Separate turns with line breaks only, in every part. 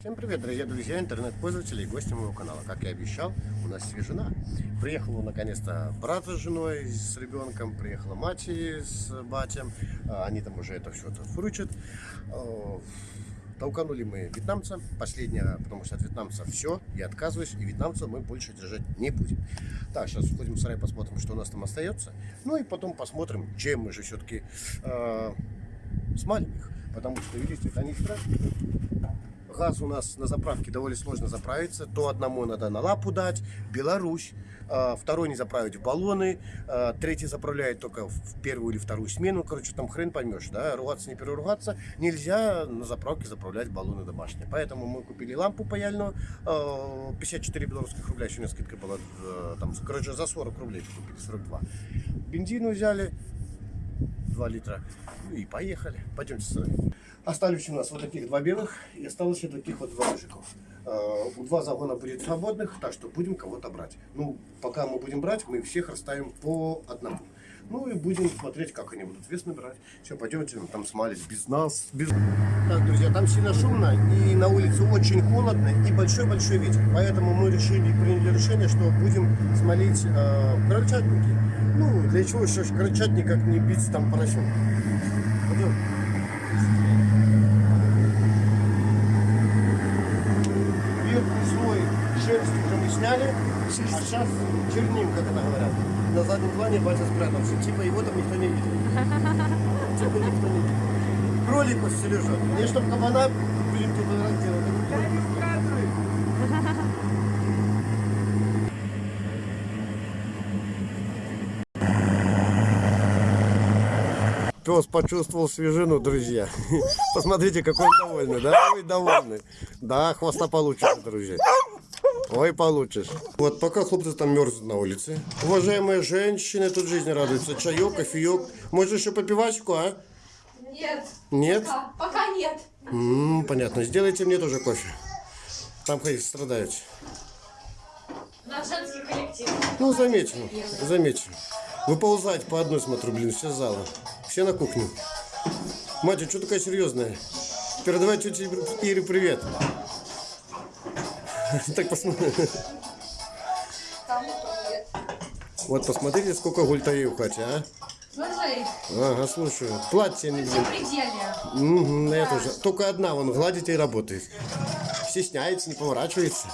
Всем привет, дорогие друзья, интернет-пользователи и гости моего канала. Как я обещал, у нас свежена. Приехал наконец-то брат с женой, с ребенком, приехала мать с батем. А, Они там уже это все фручат. А, Толканули мы вьетнамца, последнее, потому что от вьетнамца все, я отказываюсь, и вьетнамца мы больше держать не будем. Так, сейчас входим в сарай, посмотрим, что у нас там остается. Ну и потом посмотрим, чем мы же все-таки э, смалим их. Потому что, видите, они страшные. Газ у нас на заправке довольно сложно заправиться. То одному надо на лапу дать, Беларусь. а, Второй не заправить в баллоны. а, Третий заправляет только в первую или вторую смену. Короче, там хрен поймешь, да. Ругаться не переругаться. Нельзя на заправке заправлять баллоны домашние. Поэтому мы купили лампу паяльную. а, 54 белорусских рубля. Скидка была. э, Там, короче, за 40 рублей купили, 42. Бензину взяли. 2 литра. Ну и поехали. Пойдемте с вами. Остались у нас вот таких два белых и осталось вот таких вот два мужиков. Э, У два загона будет свободных, так что будем кого-то брать. Ну, пока мы будем брать, мы всех расставим по одному. Ну и будем смотреть, как они будут вес набирать. Все, пойдемте там смалить без нас. Без... Так, друзья, там сильно шумно и на улице очень холодно и большой-большой ветер. Поэтому мы решили, приняли решение, что будем смолить э, крольчатники. Ну, для чего еще крольчатник, как не бить там поросенка. Пойдем. А сейчас черним, как говорят. На заднем плане батя спрятался. Типа его там никто не видит. Типа никто не видит. Кролик лежит. Мне чтоб кабана, блин, тут разделать. Пес почувствовал свежину, друзья. Посмотрите, какой он довольный, да? Ой, довольный. Да, хвоста получишь, друзья. Ой, получишь. Вот пока хлопцы там мерзнут на улице. Уважаемые женщины, тут жизнь радуется. Чаек, кофеек. Может еще попивачку, а?
Нет.
Нет?
Пока, пока нет.
М, понятно. Сделайте мне тоже кофе. Там хоть страдают.
Наш женский коллектив.
Ну, заметим, заметим. Выползать по одной, смотрю, блин, все залы. Все на кухню. Мать, а что такая серьезная? Передавай тете Ире привет. Так посмотри.
Там нет.
Вот посмотрите, сколько гультарей хате, а?
Смотри,
Ага, слушаю. Платье не блин. Угу, я тоже. Только одна, вон, гладит и работает. Стесняется, не поворачивается.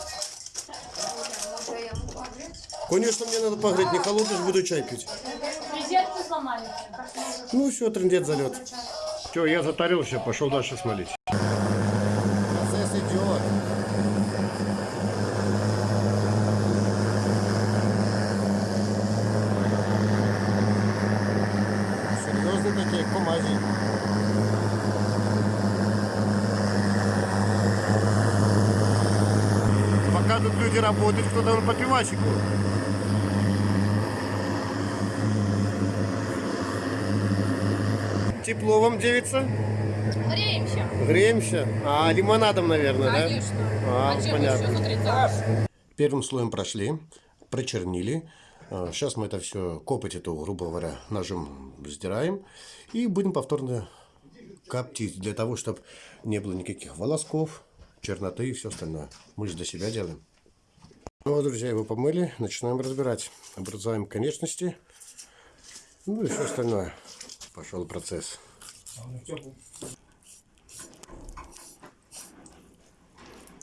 Конечно, мне надо погреть, не холодишь, буду чай пить.
Резетку сломали.
Ну все, трендец залет. Все, я затарился, пошел дальше смолить. Процесс идет. Комази. Пока тут люди работают, кто там по пивачику. Тепло вам, девица?
Греемся.
Греемся? А, лимонадом, наверное, да?
Конечно.
А,
А
понятно.
еще?
Первым слоем прошли, прочернили. Сейчас мы это все, копоть эту, грубо говоря, ножом сдираем. И будем повторно коптить, для того, чтобы не было никаких волосков, черноты и все остальное. Мы же для себя делаем. Ну вот, друзья, его помыли, начинаем разбирать. Образуем конечности, ну и все остальное. Пошел процесс.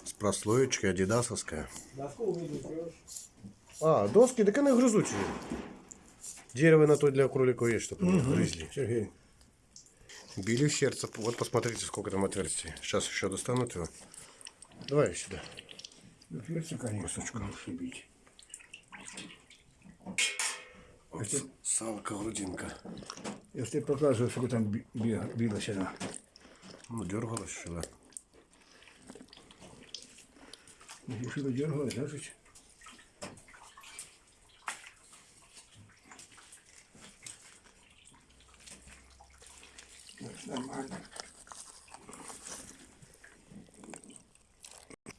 С прослоечкой адидасовская. А, доски, так они грызучие. Дерево на то для кроликов есть, чтобы они грызли.
Сергей,
Били в сердце. Вот посмотрите, сколько там отверстий. Сейчас еще достанут его. Давай сюда.
перца, конечно, лучше бить.
Вот с- салка, грудинка.
Тебе показываю, сколько там би- би- билась она.
Ну, дергалась еще, да.
Если бы дергалась, значит, значит, нормально.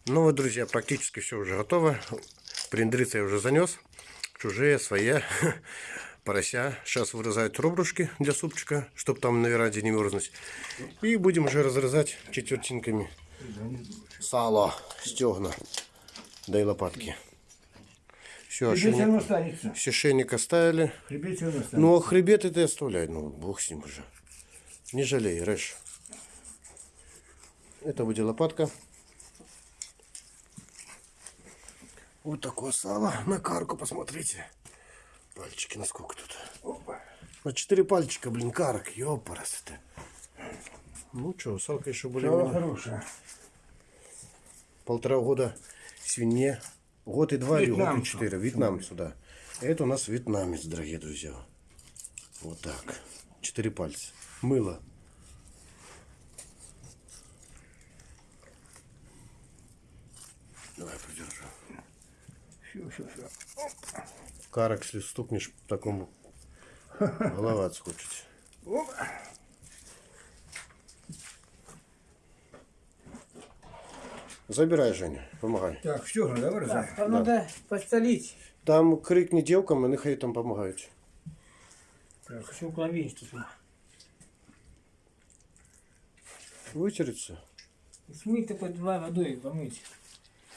Ну вот, друзья, практически все уже готово. Приндрица я уже занес. Чужие, свои. Порося. Сейчас вырезают ребрышки для супчика, чтобы там на веранде не мерзнуть. И будем уже разрезать четвертинками. сало, стегна, да и лопатки. Все, ошейник, все шейник оставили.
Хребет.
Ну, а хребет это оставляй, ну, бог с ним уже. Не жалей, рэш. Это будет лопатка. Вот такое сало на карку, посмотрите. Пальчики, насколько тут.
Опа.
На четыре пальчика, блин, карок, ёпарас это. Ну что, салка еще более
Сало хорошее.
полтора года свинье. Год и два или год и
Вьетнам.
четыре. Вьетнам сюда. Это у нас вьетнамец, дорогие друзья. Вот так. Четыре пальца. Мыло. Давай придержу.
Все, все, все.
Карок, если стукнешь, такому голова отскочит. Забирай, Женя, помогай.
Так, стегна, давай разай.
Там надо подстелить.
Там крикни девкам, і нехай там допомагають.
Так,
Хочу уклонить тут.
Вытереться.
Смыть-то под два водой помыть.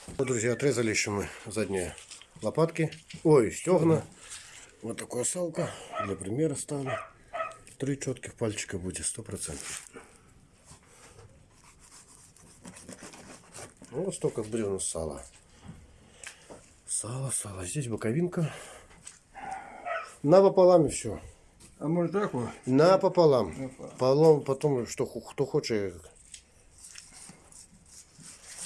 Вот, друзья, отрезали еще мы задние лопатки. Ой, стегна. Вот такая салка. Для примера ставлю. Три четких пальчика будет, сто процентов. Ну, вот столько нас сала. Сало, сало. Здесь боковинка. Напополам и все.
А может так вот?
Напополам. Полом, потом, что, кто хочет.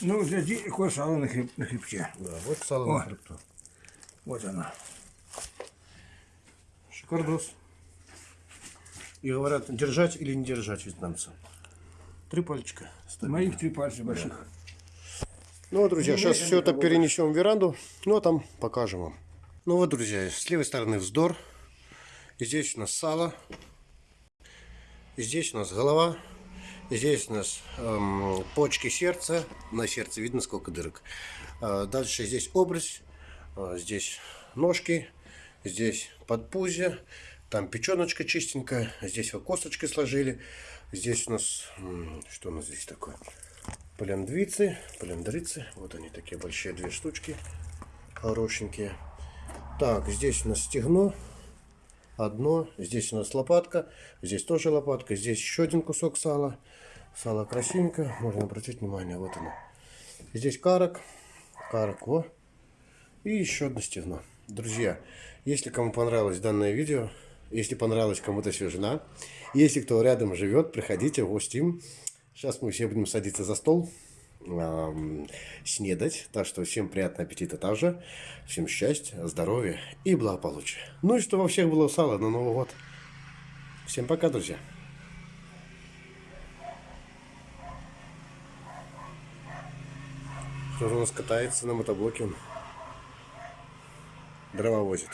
Ну, для такое сало на, хреб, на хребте.
Да, вот сало
О.
на хребту.
Вот оно.
Шикардос. И говорят, держать или не держать вьетнамца. Три пальчика. ставим.
Моих три пальца больших.
Ну вот, друзья, сейчас все это перенесем в веранду, ну а там покажем вам. Ну вот, друзья, с левой стороны вздор. Здесь у нас сало. Здесь у нас голова. Здесь у нас эм, почки сердца. На сердце видно сколько дырок. А дальше здесь образ. а здесь ножки. Здесь подпузье. Там печеночка чистенькая. Здесь вот косточки сложили. Здесь у нас... Что у нас здесь такое? Полендвицы, полендрицы. Вот они такие большие две штучки. Хорошенькие. Так, здесь у нас стегно. Одно. Здесь у нас лопатка. Здесь тоже лопатка. Здесь еще один кусок сала. Сало красивенько. Можно обратить внимание. Вот оно. Здесь карок. Карок, во. И еще одно стегно. Друзья, если кому понравилось данное видео, если понравилась кому-то свежина, если кто рядом живет, приходите в гости. Сейчас мы все будем садиться за стол, ам, снедать. Так что всем приятного аппетита также. Всем счастья, здоровья и благополучия. Ну и чтобы во всех было сало на Новый год. Всем пока, друзья. Кто у нас катается на мотоблоке? Дрова возит.